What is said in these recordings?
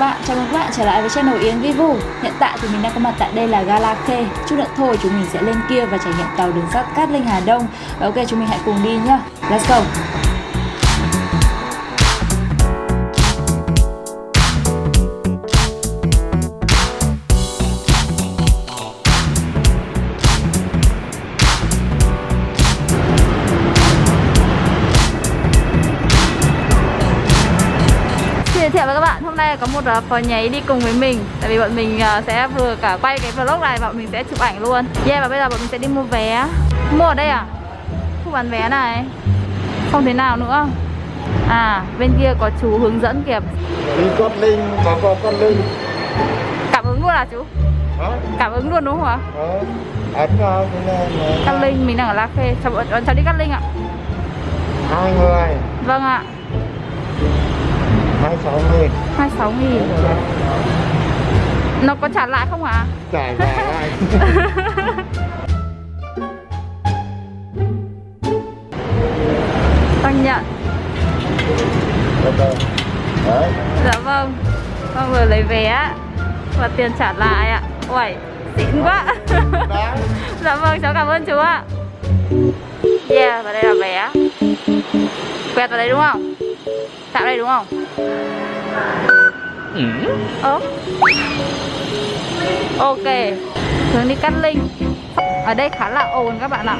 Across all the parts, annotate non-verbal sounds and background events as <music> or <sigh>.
bạn, chào mừng các bạn trở lại với channel Yến Vivu Hiện tại thì mình đang có mặt tại đây là Gala Khê Chút nữa thôi chúng mình sẽ lên kia và trải nghiệm tàu đường sắt Cát Linh Hà Đông. Và ok chúng mình hãy cùng đi nhá. Let's go. Nay có một uh, phò nháy đi cùng với mình. Tại vì bọn mình uh, sẽ vừa cả quay cái vlog này và bọn mình sẽ chụp ảnh luôn. Yeah và bây giờ bọn mình sẽ đi mua vé. Mua ở đây à? Khu bán vé này. Không thế nào nữa. À bên kia có chú hướng dẫn kìa. Đi con linh có có con linh. Cảm ứng luôn à chú? Hả? Cảm ứng luôn đúng không ạ? Ờ ấn vào Cát Linh mình đang ở La Khê. Cháu bọn cháu đi Cát Linh ạ. Hai người. Vâng ạ hai sáu nghìn. 26 nghìn. Nó có trả lại không hả trả lại. Tăng <laughs> nhận. Được rồi đấy. Dạ vâng. Con vừa lấy vé Và tiền trả lại ạ. Uầy, xịn quá. <laughs> Dạ vâng, cháu cảm ơn chú ạ. Yeah, và đây là vé. Quẹt vào đây đúng không? Chạm đây đúng không? Ơ. Ok. Hướng đi Cát Linh Ở đây khá là ồn các bạn ạ.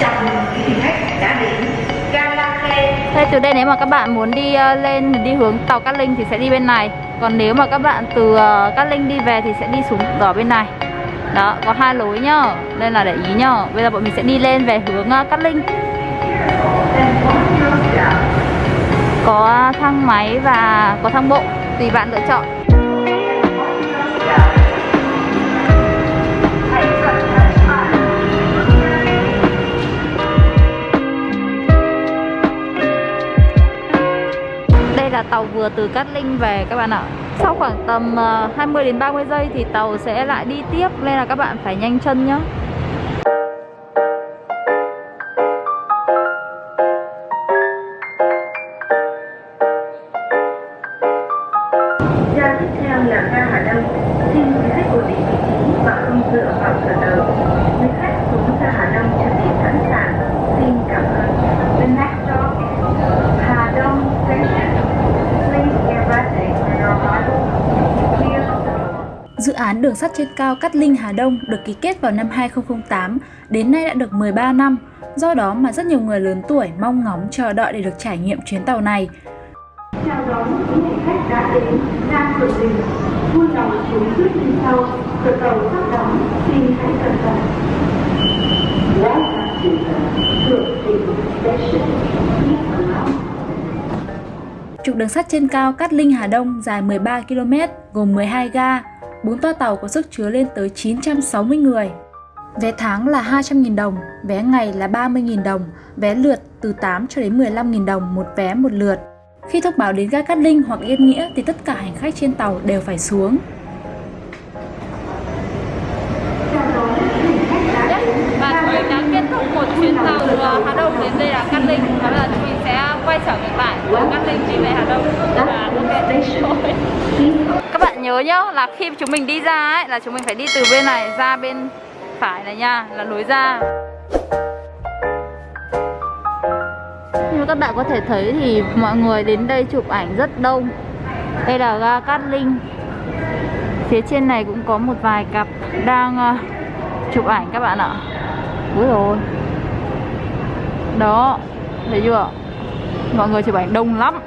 Chào mừng quý vị khách đã đến. Thế từ đây nếu mà các bạn muốn đi ờ, lên đi hướng tàu Cát Linh thì sẽ đi bên này. Còn nếu mà các bạn từ ờ, Cát Linh đi về thì sẽ đi xuống ở bên này. Đó, có hai lối nhá. Nên là để ý nhá. Bây giờ bọn mình sẽ đi lên về hướng ờ, Cát Linh có thang máy và có thang bộ, Tùy bạn lựa chọn. Đây là tàu vừa từ Cát Linh về các bạn ạ. Sau khoảng tầm ờ, 20 đến 30 giây thì tàu sẽ lại đi tiếp. Nên là các bạn phải nhanh chân nhé. Vào. Quý khách Hà Đông chuẩn bị sẵn sàng. Xin cảm ơn. The next stop is Hà Đông Station. Please get ready for your arrival. Dự án đường sắt trên cao Cát Linh Hà Đông được ký kết vào năm 2008, đến nay đã được 13 năm. Do đó mà rất nhiều người lớn tuổi mong ngóng chờ đợi để được trải nghiệm chuyến tàu này. Chào đón quý hành khách đã đến ga cửa Đình. Vui lòng sau, cửa tàu sắp đóng, xin hãy cẩn thận. Welcome to the Station. Trục đường sắt trên cao Cát Linh Hà Đông dài 13 km, gồm 12 ga, 4 toa tàu có sức chứa lên tới 960 người. Vé tháng là 200.000 đồng, vé ngày là 30.000 đồng, vé lượt từ 8 cho đến 15.000 đồng một vé một lượt. Khi thông báo đến ga Cát Linh hoặc Yên Nghĩa thì tất cả hành khách trên tàu đều phải xuống. Đây là Cát Linh bây giờ chúng mình sẽ quay trở ngược lại từ Cát Linh đi về Hà Đông và ok thôi. Các bạn nhớ nhá là khi chúng mình đi ra ấy là chúng mình phải đi từ bên này ra bên phải này nha là lối ra. Như các bạn có thể thấy thì mọi người đến đây chụp ảnh rất đông. Đây là ga Cát Linh. Phía trên này cũng có một vài cặp đang ờ, chụp ảnh các bạn ạ. Úi rồi. Đó, thấy chưa? Mọi người chụp ảnh đông lắm.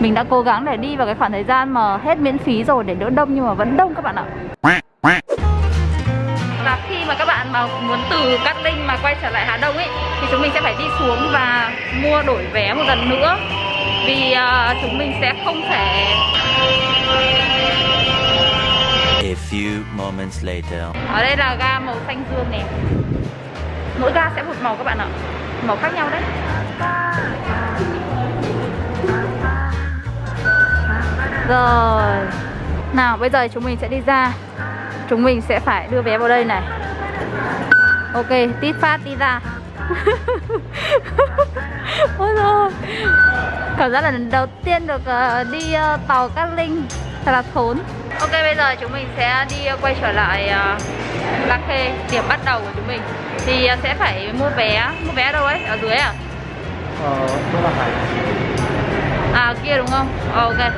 Mình đã cố gắng để đi vào cái khoảng thời gian mà hết miễn phí rồi để đỡ đông nhưng mà vẫn đông các bạn ạ. Và khi mà các bạn mà muốn từ Cát Linh mà quay trở lại Hà Đông ấy thì chúng mình sẽ phải đi xuống và mua đổi vé một lần nữa. Vì ờ, chúng mình sẽ không thể A few moments later. Ở đây là ga màu xanh dương nè Mỗi ga sẽ một màu các bạn ạ Màu khác nhau đấy. Rồi. Nào bây giờ chúng mình sẽ đi ra. Chúng mình sẽ phải đưa vé vào đây này. Ok, tít phát đi ra. <laughs> Ôi rồi Cảm giác là lần đầu tiên được ờ, đi ờ, tàu Cát Linh. Thật là thốn. Ok bây giờ chúng mình sẽ đi ờ, quay trở lại uh, La Khê Điểm bắt đầu của chúng mình Thì ờ, sẽ phải mua vé Mua vé đâu ấy? Ở dưới à? Ờ, Đô La Hải. À kia đúng không? Ờ, ok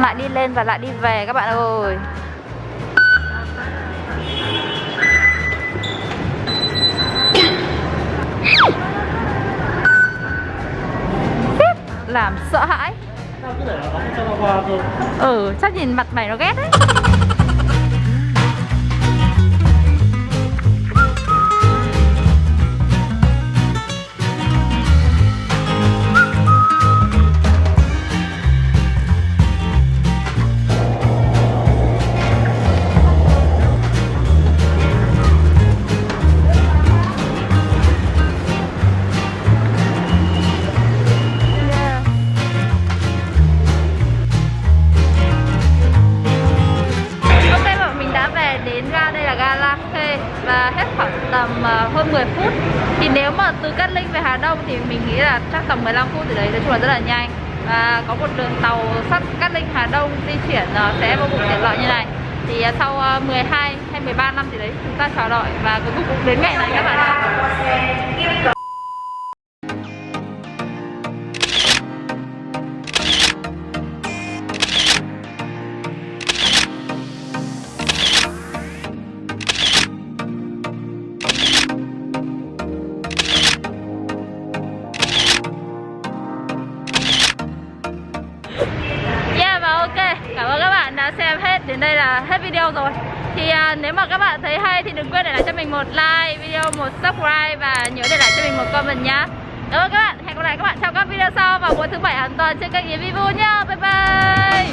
Lại đi lên và lại đi về các bạn ơi Làm sợ hãi Sao cứ để nó đóng cho nó qua cơ? Ừ, chắc nhìn mặt mày nó ghét đấy và hết khoảng tầm ờ, hơn 10 phút. Thì nếu mà từ Cát Linh về Hà Đông thì mình nghĩ là chắc tầm 15 phút thì đấy, nói chung là rất là nhanh. Và có một đường tàu sắt Cát Linh Hà Đông di chuyển ờ, sẽ vô cùng tiện lợi như này. Thì ờ, sau 12 hay 13 năm thì đấy, chúng ta chờ đợi và cuối cùng cũng đến ngày này các bạn ạ. Đã xem hết Đến đây là hết video rồi. Thì à, nếu mà các bạn thấy hay thì đừng quên để lại cho mình một like video, một subscribe Và nhớ để lại cho mình một comment nhá. Cảm ơn các bạn. Hẹn gặp lại các bạn trong các video sau vào mỗi thứ bảy hàng tuần trên kênh Yến Vivu nhá. Bye bye.